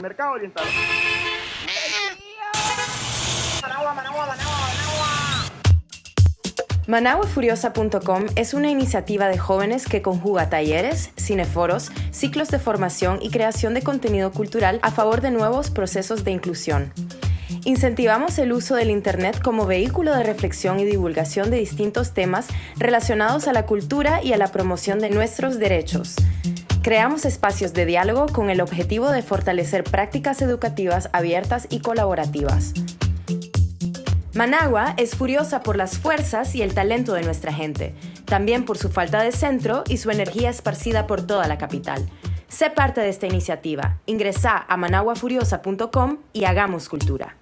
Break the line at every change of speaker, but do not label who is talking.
Mercado Oriental.
Managua, Managua, Managua, Managua.
Managuafuriosa.com es una iniciativa de jóvenes que conjuga talleres, cineforos, ciclos de formación y creación de contenido cultural a favor de nuevos procesos de inclusión. Incentivamos el uso del Internet como vehículo de reflexión y divulgación de distintos temas relacionados a la cultura y a la promoción de nuestros derechos. Creamos espacios de diálogo con el objetivo de fortalecer prácticas educativas abiertas y colaborativas. Managua es furiosa por las fuerzas y el talento de nuestra gente, también por su falta de centro y su energía esparcida por toda la capital. Sé parte de esta iniciativa. Ingresa a managuafuriosa.com y hagamos cultura.